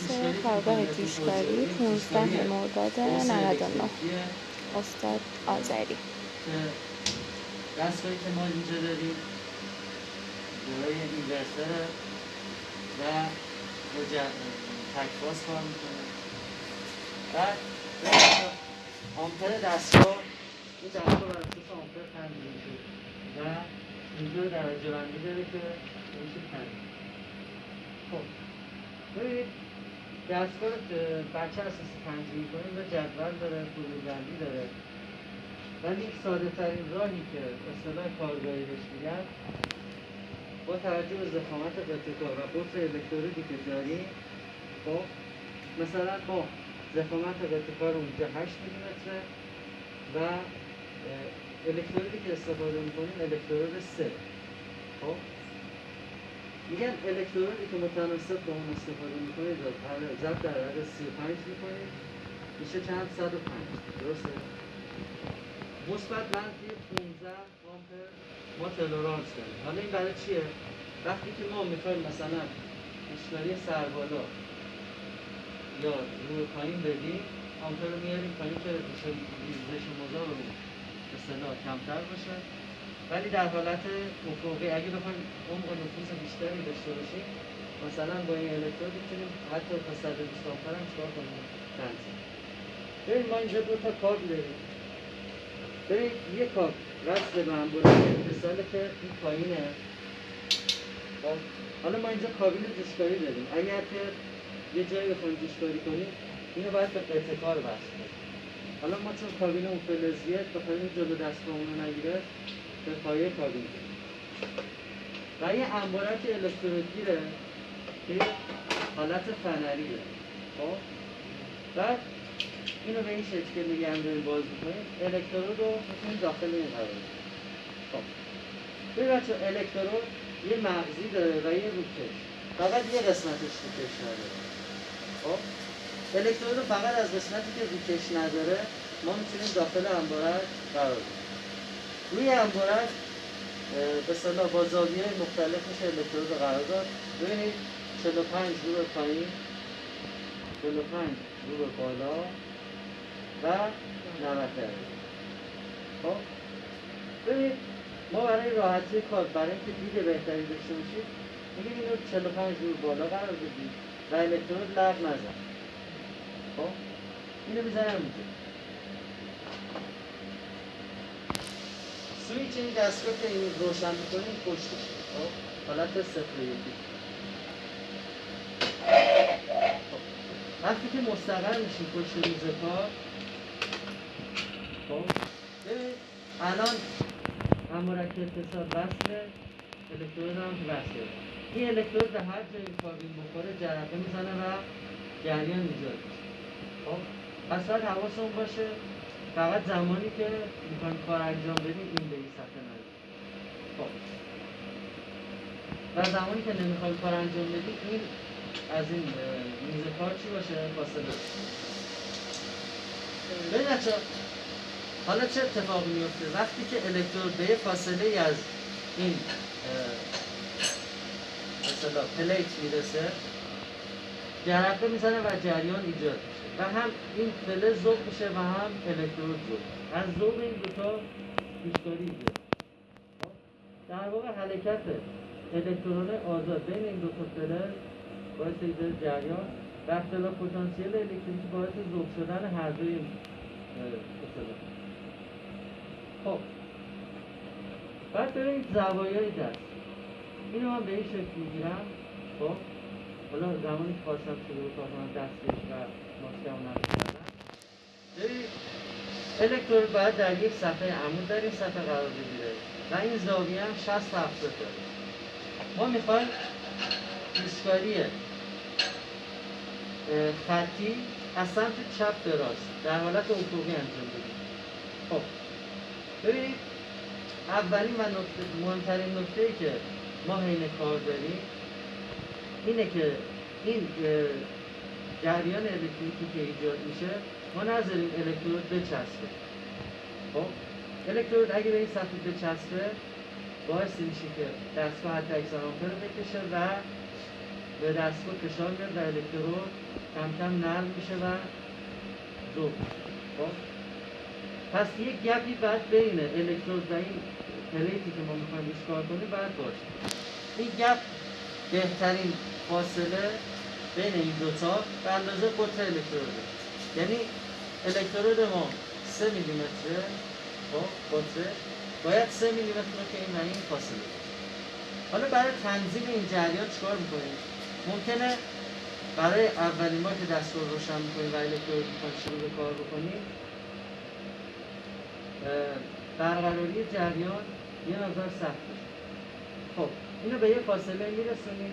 درس کارگاه جوشکاری 15 مرداد 99 استاد آذری. دستگاهی که ما اینجا داریم برای اینورتر و تکفاز کار می‌کنه. بعد آمپر دستگاه این دستگاه بر اساس آمپر تنظیم شد و اینجا درجه بندی داره که میشه تنظیم خب ببینید دستگاه بچه اساسی تنظیم کنیم و جدول داره بندی داره. ولی ساده ترین راهی که اصطلاح کارگاهی بهش میگن با توجه به زخامت قطعه کار و قطر الکترودی که داریم خب مثلا ما زخامت قطعه کار اونجا 8 میلیمتره و الکترودی که استفاده می‌کنیم الکترود 3 خب؟ میگن الکترودی که متناسب با اون استفاده می‌کنید ضرب در عدد 35 می‌کنید میشه چند؟ 105 درسته؟ مثبت منفی 15 آمپر ما تلورانس داریم. حالا این برای چیه؟ وقتی که ما می‌خوایم مثلا اشکالی سربالا یا روی پایین بدیم آمپر رو میاریم پایین که ریزش مزارمون به صدا کمتر باشه. ولی در حالت افقی اگه بخوایم عمق نفوذ بیشتری داشته باشیم مثلا با این الکترود می‌تونیم حتی تا 120 آمپر هم چکار کنیم؟ تنظیم. ببین ما اینجا دو تا کابل داریم. ببین یه کاب وصل به هم مثال که این پایینه. خب حالا ما اینجا کابین جوشکاری داریم. اگر که یه جایی بخوایم جوشکاری کنیم اینو باید به کار وصل حالا ما چون کابین اون فلزیه بخوایم جلو دستگاهمون رو نگیره به پایه کابین و یه انبارک الکترودگیره که حالت فنریه. خب؟ بعد اینو به این شکل نگه داریم باز می‌کنیم الکترود رو می‌تونیم داخل این قرار خب. ببین بچه الکترود یه مغزی داره و یه روکش. فقط یه قسمتش روکش نداره. خب؟ الکترود رو فقط از قسمتی که روکش نداره ما می‌تونیم داخل انبارک قرار بدیم. روی انبارک به صلاح با زاویه مختلف میشه الکترود رو قرار داد ببینید 45 رو به پایین 45 رو به بالا و 90 خب؟ ببینید ما برای راحتی کار برای اینکه دید بهتری داشته باشید میگیم اینو 45 دور بالا قرار بدید و الکترود لغ نزن. خب؟ اینو می‌زنم اینجا. سویچ این دستگاه که این روشن می‌کنیم پشتش خب حالت صفر یکی. خب. وقتی که مستقر میشیم پشت روز کار خب الان امارک اتصال وصله الکترود هم وصله این الکترود به هر جایی کابین بخوره جرقه می‌زنه و جریان ایجاد میشه خب پس باید حواسمون باشه فقط زمانی که می‌خوایم کار انجام بدیم این به این صفحه نریم خب. و زمانی که نمی‌خوایم کار انجام بدیم این از این میز کار چی باشه؟ فاصله. ببین حالا چه اتفاقی میفته وقتی که الکترود به فاصله از این مثلا پلیت می‌رسه جرقه می‌زنه و جریان ایجاد و هم این فلز ذوب میشه و هم الکترود ذوب از ذوب این دوتا ایجاد خب؟ در واقع حرکت الکترون آزاد بین این دو تا فلز باعث ایجاد جریان و اختلاف پتانسیل الکتریکی باعث ذوب شدن هر دوی این خب. بعد ببینید زوایای دست. اینو من به این شکل می‌گیرم. خب. حالا زمانی که خواستم شروع کنم دستش و ماسکم نمی‌کردم ببینید الکترود باید در یک صفحه عمود در این صفحه قرار بگیره. و این زاویه هم 60 70 داره. ما می‌خوایم ایستگاری خطی از سمت چپ به راست در حالت افقی انجام بدیم. خب. ببینید اولین و نکته مهمترین نکته ای که ما حین کار داریم اینه که این جریان الکتریکی که ایجاد میشه ما نذاریم الکترود بچسبه. خب؟ الکترود اگه به این سطح بچسبه باعث میشه که دستگاه حتی اکسان رو بکشه و به دستگاه فشار میاد و الکترود کم کم نرم میشه و ذوب خب؟ پس یک گپی بعد بین الکترود و این پلیتی که ما می‌خوایم کار کنیم باید باشه. این گپ بهترین فاصله بین این دوتا به اندازه قطر الکتروده یعنی الکترود ما سه میلیمتره. خب قطره باید سه میلیمتر رو که این و این فاصله حالا برای تنظیم این جریان چیکار می‌کنیم؟ ممکنه برای اولین بار که دستگاه رو روشن می‌کنیم و الکترود می‌خوایم شروع به کار بکنیم برقراری جریان یه مقدار سخت خب اینو به یه فاصله میرسونیم.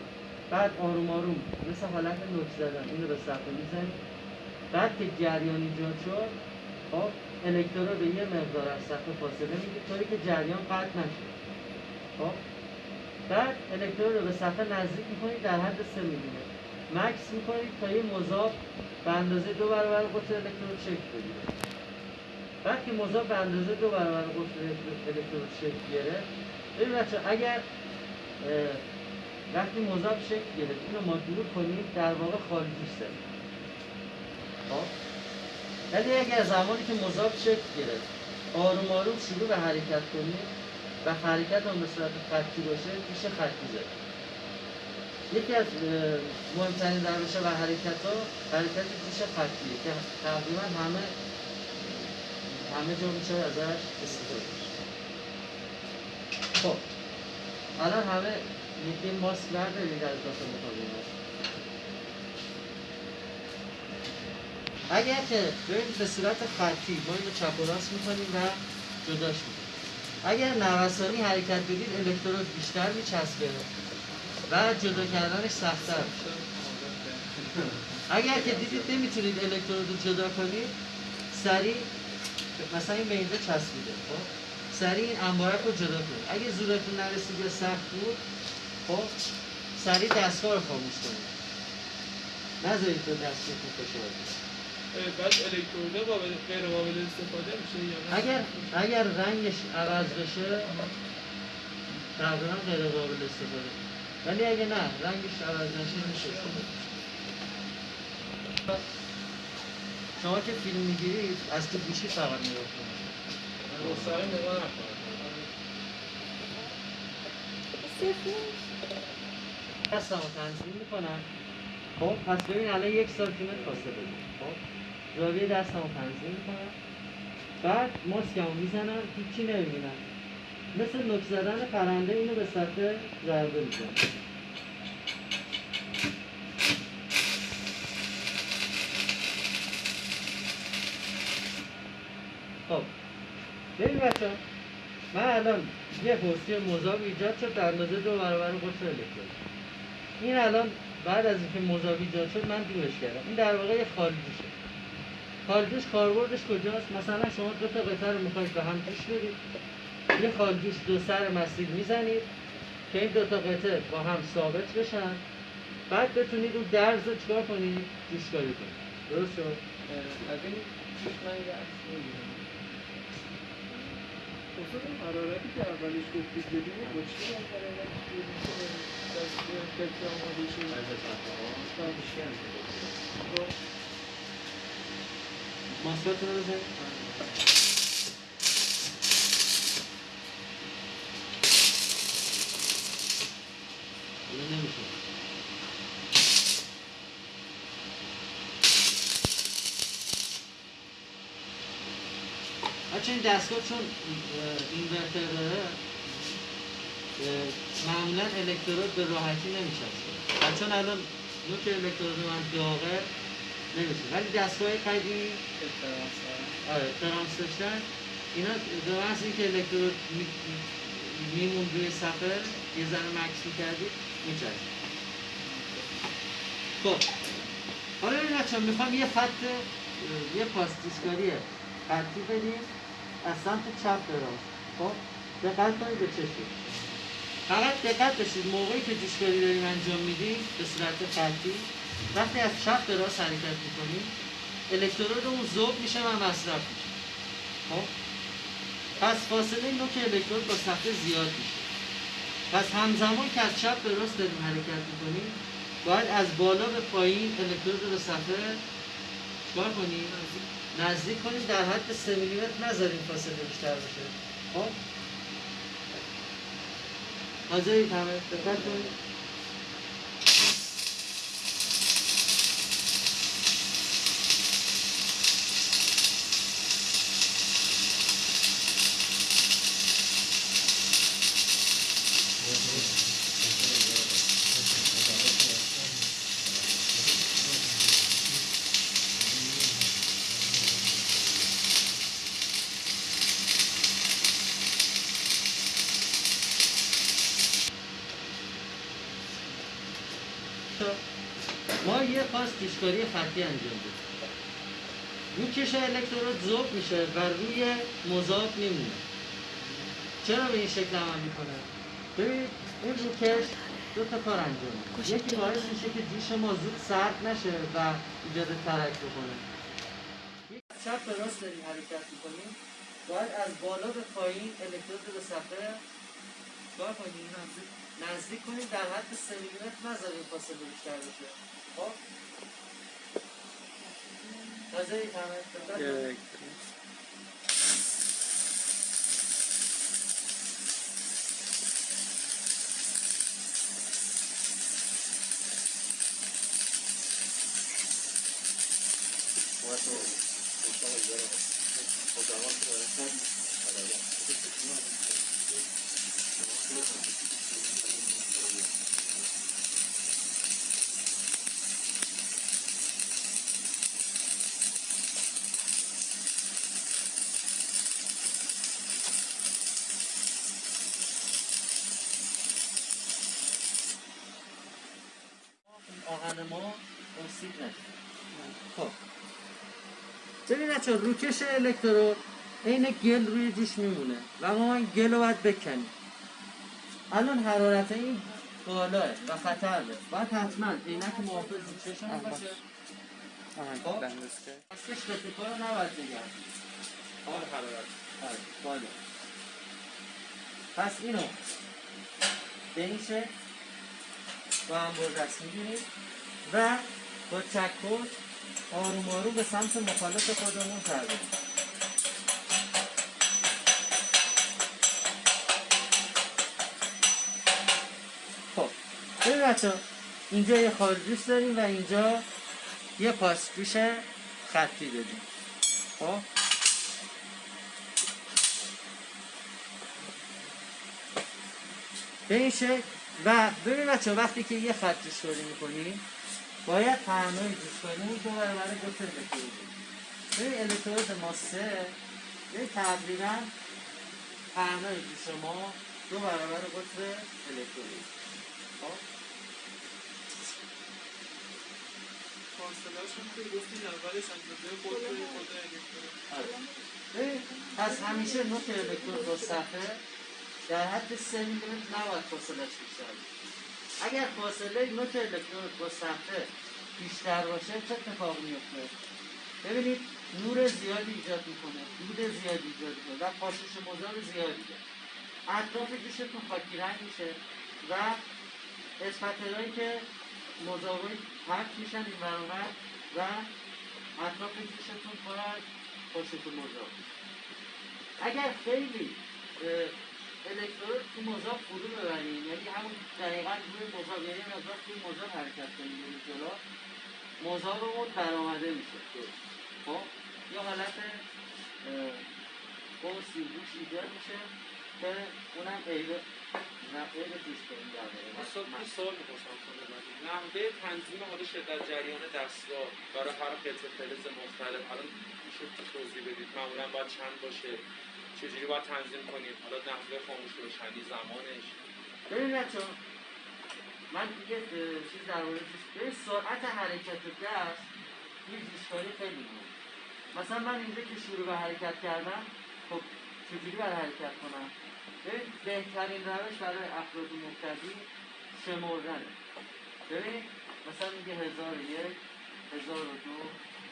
بعد آروم آروم مثل حالت نوک زدن اینو به صفحه می‌زنیم بعد که جریان ایجاد شد خب الکترود به یه مقدار از صفحه فاصله می‌گیره طوری که جریان قطع نشه. خب بعد الکترود رو به صفحه نزدیک می‌کنید در حد 3 میلیمتر. مکس می‌کنید تا یه مذاب به اندازه دو برابر قطر الکترود شکل بگیره. بعد که مذاب به اندازه دو برابر قطر الکترود شکل گرفت ببین بچه اگر وقتی مذاب شکل گرفت اینو ما دور کنیم در واقع خارجیش زدیم خب؟ ولی اگر زمانی که مذاب شکل گرفت آروم آروم شروع به حرکت کنیم و حرکت هم به صورت خطی باشه میشه خطی زد. یکی از مهمترین روش و حرکت ها حرکت پیش خطیه که تقریبا همه همه جا میشه ازش استفاده. خب الان همه یکی ماسک بردارید از داخل اتاق اگر که ببینید به صورت خطی ما اینو چپ و راست می‌کنیم و جداش می‌کنیم. اگر نوسانی حرکت بدید الکترود بیشتر میچسبه و جدا کردنش سختتر اگر که دیدید نمی‌تونید الکترود رو جدا کنید سریع مثلا این به چسبیده خب؟ سریع این انبارک رو جدا کنید. اگه زورتون نرسید یا سخت بود خب سریع دستگاه رو خاموش کنید. نذارید به دستگاهتون فشار بعد الکتروده قابل غیر قابل استفاده میشه یا نه؟ اگر اگر رنگش عوض بشه تقریبا غیر قابل استفاده. ولی اگه نه رنگش عوض نشه میشه شما که فیلم می‌گیرید از تو گوشی فقط نگاه کنید. مستقیم نگاه نکنم. دستم رو تنظیم می‌کنم. خب پس ببین الان یک سانتیمتر فاصله داریم خب زاویه دستم رو تنظیم می‌کنم. بعد ماسکم رو می‌زنم هیچی نمی‌بینم. مثل نک زدن پرنده اینو به سطح ضربه می‌کنم خب ببین بچه من الان یه پستی مذاب ایجاد شد در اندازه دو برابر قطر الکترون این الان بعد از اینکه مذاب ایجاد شد من دورش کردم این در واقع یه خارجیشه خارجیش کاربردش کجاست مثلا شما دو تا قطعه رو می‌خواید به هم بدید یه خارجیش دو سر مسیر می‌زنید که این دو تا قطعه با هم ثابت بشن بعد بتونید اون درز رو چیکار کنید جوشکاری کنید درست شد از این پیش من یه حرارتی که اولش گفتید بدیم با چی اون حرارتی که بدیم که دست فکر آماده شد معمولا الکترود به راحتی نمیچسبه. و چون الان نوک الکترود من داغه نمیشه. ولی دستگاه قدیمی آره ترانس داشتن. اینا به محض اینکه الکترود می- میمون روی صفحه یه ذره مکس می‌کردید میچسب خب. حالا این بچه می‌خوام یه خط یه پاستیسکاری خطی بدیم از سمت چپ به راست خب؟ دقت کنید به چشم فقط دقت داشتید موقعی که جوشکاری داریم انجام میدیم به صورت خطی وقتی از چپ به راست حرکت می‌کنیم الکترود اون ذوب میشه و مصرف میشه. خب؟ پس فاصله نوک الکترود با صفحه زیاد میشه. پس همزمان که از چپ به راست داریم حرکت می‌کنیم باید از بالا به پایین الکترود رو صفحه چیکار کنیم؟ نزدیک. کنیم در حد 3 میلیمتر نذاریم فاصله بیشتر بشه. خب؟ حاضرید همه دقت کنید ما یه پاس پیشکاری خطی انجام بدیم روکش الکترود ذوب میشه و روی مذاب میمونه. چرا به این شکل عمل می‌کنه؟ ببینید این روکش دو تا کار انجام یکی. باعث میشه که جوش ما زود سرد نشه و ایجاد ترک بکنه. چپ به راست داریم حرکت می‌کنیم. باید از بالا به پایین الکترود رو به صفحه چیکار کنیم؟ نزدیک نزدیک کنیم در حد 3 میلیمتر نذاریم فاصله بیشتر بشه. خب؟ حاضرید همه دقت کنید. آهن ما اکسید نشه خب ببین بچه روکش الکترود عین گل روی جوش میمونه و ما این گل رو باید بکنیم. الان حرارت این بالاه و خطر باید حتما عینک محافظ رو چشم باشه. خب؟ به تکار رو نباید بگم. حال حرارت. آره بالا. پس اینو به این شکل با هم بر دست می‌گیریم و با چکش آروم آروم به سمت مخالف خودمون تر خب ببین بچه اینجا یه خارجوش داریم و اینجا یه پاسجوش خطی داریم. خب؟ به این شکل و ببین بچه وقتی که یه خط جوشکاری می‌کنیم باید همه جوشکاری دو برابر گفت الکترود ببین الکترود ما سه ببین تقریبا همه جوش ما دو برابر قطر الکترود خب؟ آره. پس همیشه نوت الکترود با صفحه در حد سه میلیمتر نباید فاصلش باشه. اگر فاصله نوت الکترود با صفحه بیشتر باشه چه اتفاقی میفته ببینید نور زیادی ایجاد می‌کنه دود زیادی ایجاد می‌کنه و پاشش مذاب زیادی داره اطراف جوشتون خاکی رنگ میشه و اسپترهایی که مذابای پرت میشن این ور و اطراف جوشتون پر از پاشش میشه. اگر خیلی الکترود تو مذاب فرو ببریم یعنی همون دقیقا روی مذاب یعنی مقدار توی مذاب حرکت کنیم بریم جلو مذابمون برآمده میشه خب یه حالت قوسی روش ایجاد میشه که اونم عیب نه عیب جوش کنیم در من سوال من نحوه تنظیم حالا شدت جریان دستگاه برای هر قطعه فلز مختلف الان میشه توضیح بدید معمولا باید چند باشه چجوری باید تنظیم کنیم؟ حالا نحوه خاموش روشنی زمانش. ببین بچه من دیگه چیز در مورد سرعت حرکت دست یه جوشکاری خیلی مهمه. مثلا من اینجا که شروع به حرکت کردم خب چجوری باید حرکت کنم؟ ببین بهترین روش برای افراد مبتدی شمردنه. ببین مثلا میگه هزار یک هزار و دو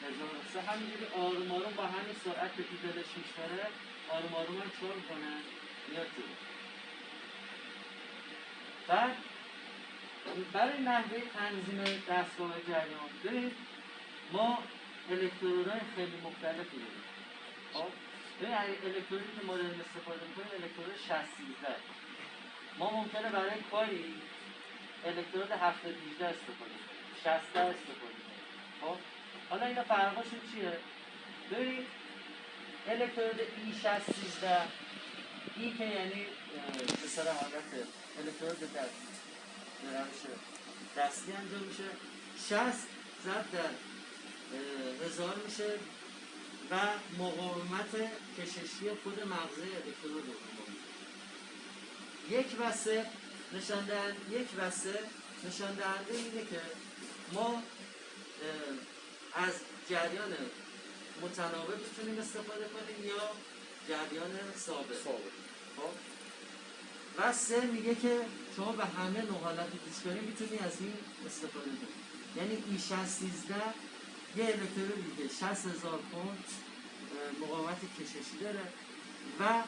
هزار و سه. همینجوری آروم آروم با همین سرعت که تو دلش میشتره آروم آروم هم چور کنه میاد جلو. بعد برای نحوه تنظیم دستگاه جریان ببینید ما الکترودهای خیلی مختلفی داریم. خب؟ ببین الکترودی که ما داریم استفاده می‌کنیم الکترود 60 ما ممکنه برای کاری الکترود 7 18 استفاده کنیم 60 استفاده کنیم. خب؟ حالا اینا فرقشون چیه؟ ببینید الکترود ای 60 13 ای که یعنی سر حالت الکترود در روش دستی انجام میشه 60 ضرب در هزار میشه و مقاومت کششی خود مغزه الکترود رو یک و سه نشان یک و سه نشان دهنده اینه که ما از جریان متناوب می‌تونیم استفاده کنیم یا جریان ثابت؟ خب. و سه میگه که شما به همه نوع حالت کنی می‌تونی از این استفاده کنی. یعنی ای 613 یه الکترونی که 60 هزار پوند مقاومت کششی داره و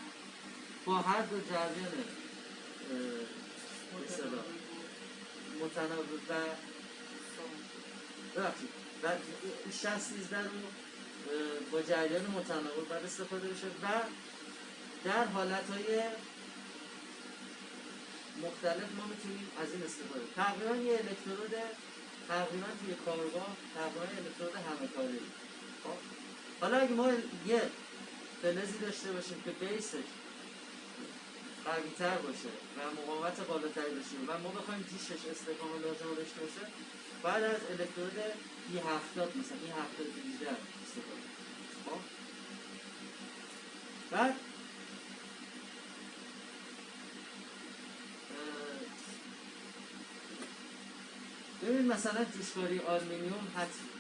با هر دو جریان متناوب و ببخشید. و 613 رو با جریان متناوب بر استفاده بشه و در حالت های مختلف ما می‌تونیم از این استفاده تقریبا یه الکترود تقریبا توی کارگاه تقریبا الکترود همه کاری. خب؟ حالا اگه ما یه فلزی داشته باشیم که بیسش قویتر باشه و مقاومت بالاتری داشته و ما بخوایم جیشش استقام لازم داشته باشه بعد از الکترود ای هفتاد مثلا ای هفتاد دیده استفاده خب بعد؟ ببین مثلا جوشکاری آلمینیوم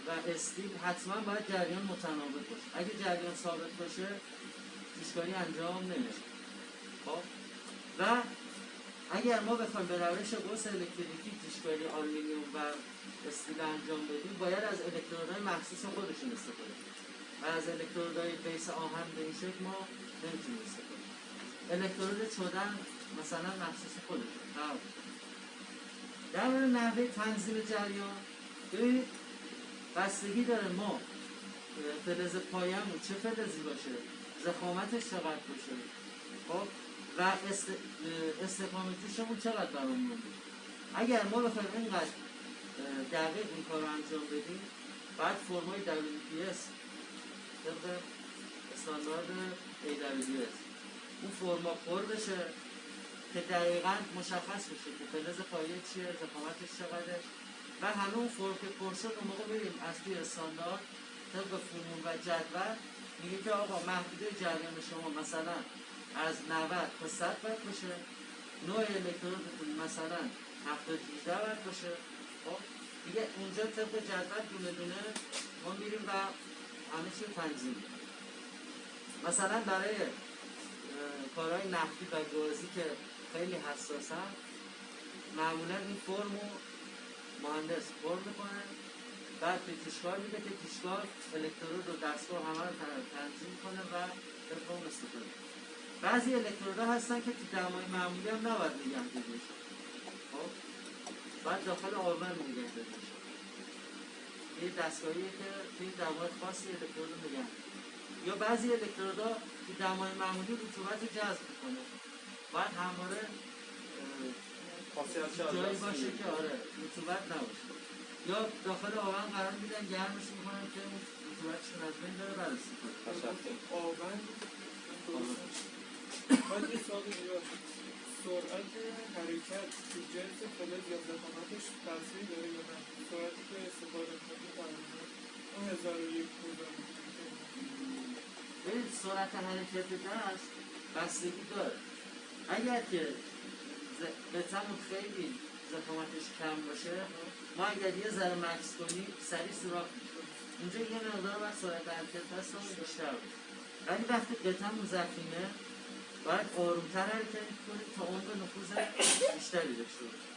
و استیل حتما باید جریان متناوب باشه. اگه جریان ثابت باشه جوشکاری انجام نمیشه. خب؟ و اگر ما بخوایم به روش قوس الکتریکی جوشکاری آلمینیوم و استیل انجام بدیم باید از الکترودهای مخصوص خودشون استفاده کنیم. و از الکترودهای بیس آهن به این شکل ما نمی‌تونیم استفاده مثلا مخصوص خودشون در مورد نحوه تنظیم جریان ببینید بستگی داره ما فلز پایمون چه فلزی باشه؟ زخامتش چقدر باشه؟ خب؟ و است... استقامتیشمون چقدر برامون باشه اگر ما بخوایم اینقدر دقیق این کار رو انجام بدیم بعد فرمای WPS استاندارد AWS اون فرما پر بشه که دقیقا مشخص بشه که فلز پایه چیه زخامتش چقدره. و همه اون فرم که پر شد اون موقع بریم از توی استاندارد طبق فرمون و جدول میگه که آقا محدوده جریان شما مثلا از 90 تا 100 وات باشه. نوع الکترودتون مثلا 70 18 وات باشه. خب دیگه اونجا طبق جدول دونه دونه ما میریم و همه چی تنظیم مثلا برای کارهای نفتی و گازی که خیلی حساسن معمولا این فرم رو مهندس فرم می‌کنه. بعد به تیشکار میده که تیشکار الکترود و دستگاه همه رو تنظیم کنه و فرم استفاده بعضی الکترودها هستن که تو دمای معمولی هم نباید دیده خب؟ بعد داخل آلمان نگه دیده یه دستگاهیه که توی دمای خاصی الکترود نگه یا بعضی الکترودها تو دمای معمولی رطوبت رو جذب می‌کنه. باید همواره جایی باشه که آره رطوبت نباشه. یا داخل آون قرار میدن گرمش می‌کنن که رطوبتشون از بین داره بررسی کنه آون باید یه ساقی سرعت حرکت تو جنس فلز یا زخامتش تاثیر داره یا نه؟ سرعتی که استفاده کنی تقریبا اون هزار و یک ببین سرعت حرکت دست بستگی داره. اگر که بتمون خیلی زخامتش کم باشه ما اگر یه ذره مکس کنیم سریع سراخ میشه اونجا یه مقدار باید سرعت حرکت دستمون بیشتر باشه. ولی وقتی قطعمون زخیمه باید آرومتر حرکت کنیم تا اون به نفوذ بیشتری داشته باشه.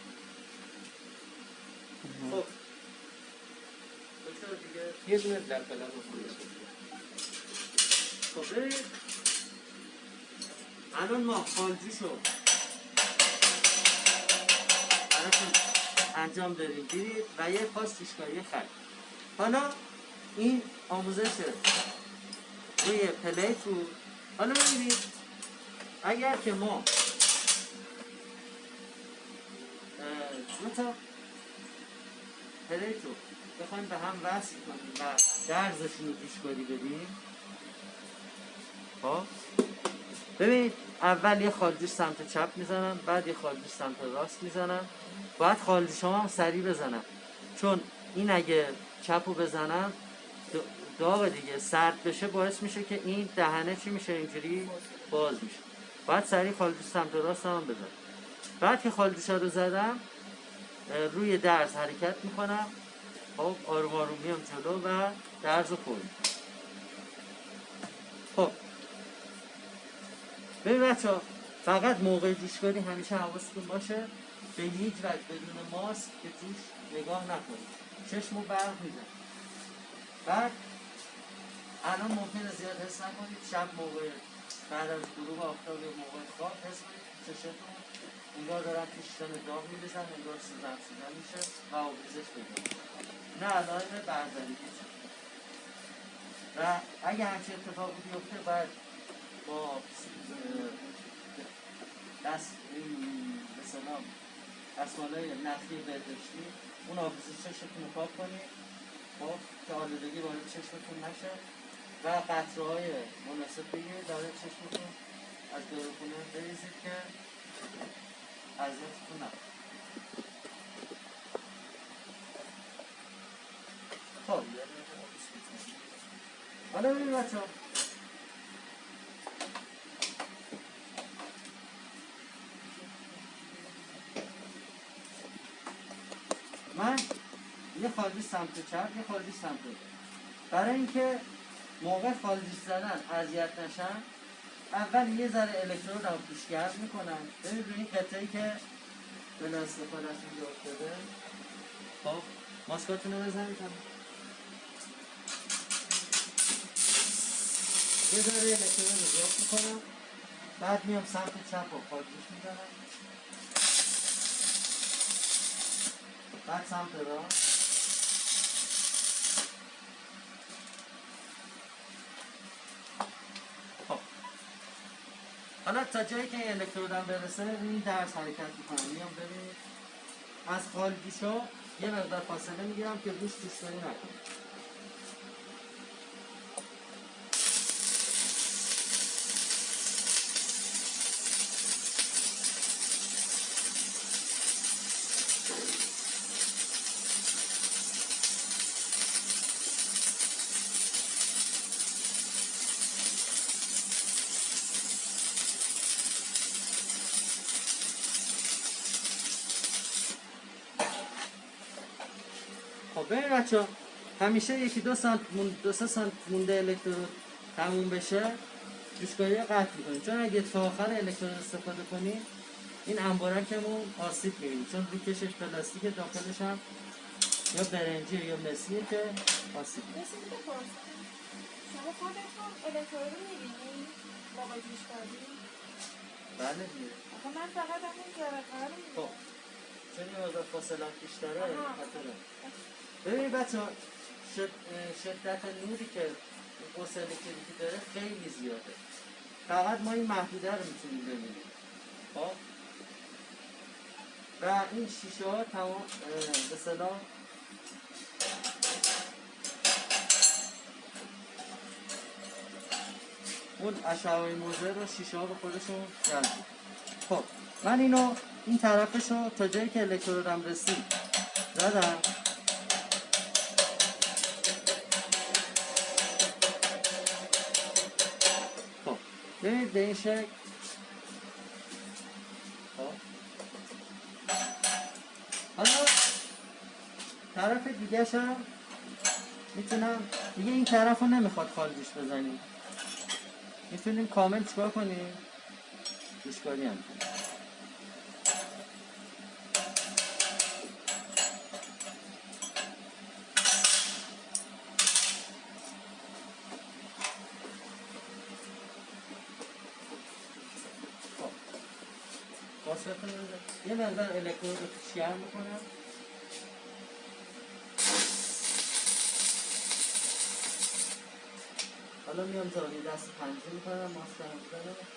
خب. دکتر دیگه؟ یه دونه در قلم خب الان ما خالجی شد انجام دادیم. دیدید و یه پاس جوشکاری خط. حالا این آموزش روی پلیت بود حالا ببینید اگر که ما دو تا پلیت رو بخوایم به هم وصل کنیم و درزشون رو جوشکاری بدیم. خب؟ ببینید اول یه خالجوش سمت چپ می‌زنم بعد یه خالجوش سمت راست می‌زنم. باید خالجوش هم سریع بزنم. چون این اگه چپ رو بزنم داغ دیگه. سرد بشه باعث میشه که این دهنه چی میشه؟ اینجوری باز میشه. باید سریع خالجوش سمت راست هم بزنم. بعد که خالجوش رو زدم روی درز حرکت می‌کنم. خب آروم آروم میام جلو و درز رو پر می‌کنم. خب ببین بچه فقط موقع جوشکاری همیشه حواستون باشه. به هیچ وجه بدون ماسک به جوش نگاه نکنید چشم رو برق میزن. بعد الان ممکنه زیاد حس نکنید. شب موقع بعد از غروب آفتاب یا موقع خواب حس کنید که چشمتون. انگار دارن تو شیشم داغ میریزن انگار سوزن سوزن میشه و آبریزش می‌کنه. نه علائم برزدگی و اگه همچین اتفاقی بیفته باید با دست این سلام دستمالای نخی بهداشتی. اون آبریزش چشمتون رو پاک کنید خب که آلودگی وارد چشمتون نشه. و قطره های مناسب بگیرید داره چشمتون از داروخونه بریزید که اذیتتون نکنه خب. حالا ببین بچه من یه خالجی سمت چپ یه خالجی سمت. برای اینکه موقع خالجی زدن اذیت نشن اول یه ذره الکترود رو توش گرم می‌کنم ببین روی این قطعه که به استفاده از اینجا افتاده خب ماسکاتون رو بزنید. یه ذره الکترود رو اضافه می‌کنم. بعد میام سمت چپ و خالجیش می‌زنم بعد سمت راست حالا تا جایی که این الکترودم برسه این درس حرکت می‌کنم میام ببینید از خالگیشا یه مقدار فاصله می‌گیرم که روش دوشتاری نکنم ببین بچه همیشه یکی دو سانت مون دو سه سانت مونده الکترود تموم بشه جوشکاری رو قطع می‌کنیم. چون اگه تا آخر الکترود استفاده کنیم این انبارکمون آسیب می‌بینیم چون روی کشش پلاستیک داخلش هم یا برنجی یا مسیه که آسیب. مثل اینکه پرسیدم شما خودتون الکترود رو می‌بینی؟ موقع بله دیگه. آخه من فقط همون جرقه رو خب می‌بینم چون یه مقدار فاصله بیشتره. خطره ببینید بچه شد... شدت نوری که قوس الکتریکی داره خیلی زیاده. فقط ما این محدوده رو می‌تونیم ببینیم. خب؟ و این شیشه ها تمام به صلاح اون اشعه موزه رو شیشه ها به خودشون می‌کنه. خب من اینو این طرفش رو تا جایی که الکترودم رسید زدم. ببینید به این شکل حالا طرف دیگه هم می‌تونم دیگه این طرف رو نمی‌خواد خالجش بزنیم می‌تونیم کامل چیکار کنیم گوشکاری هم کنیم یه نظر الکترون رو توش می‌کنم حالا میام زاویه دست پنجه می‌کنم ماسک رو.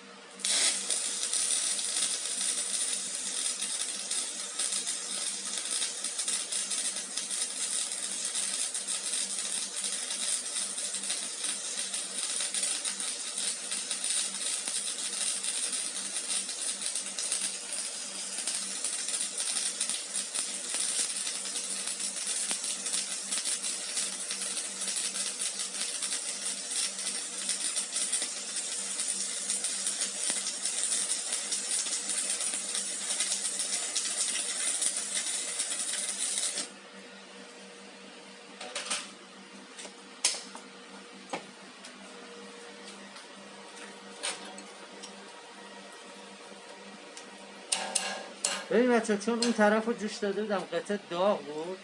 ببین بچه چون اون طرف رو جوش داده بودم قطعه داغ بود.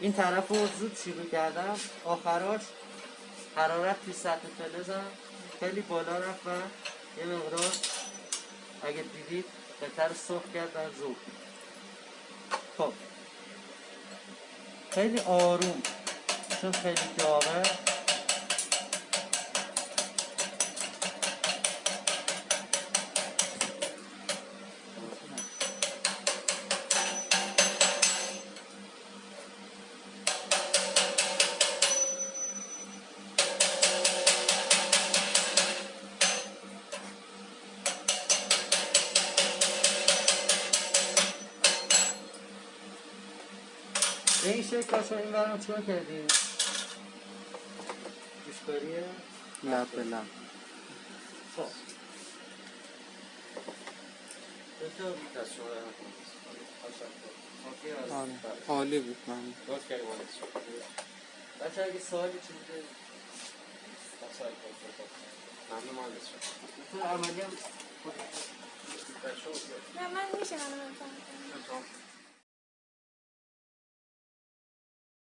این طرف رو زود شروع کردم. آخراش حرارت توی سطح فلزم خیلی بالا رفت و یه مقدار اگه دیدید قطعه رو سرخ کرد و زود خب. خیلی آروم چون خیلی داغه. شکل کاشو این برم چون کردیم جوشکاریه لب به لب خب. آره. عالی بود من. بچه اگه سوالی چیزی ممنون مهندس. دکتر عملی هم نه من میشه منو بفهم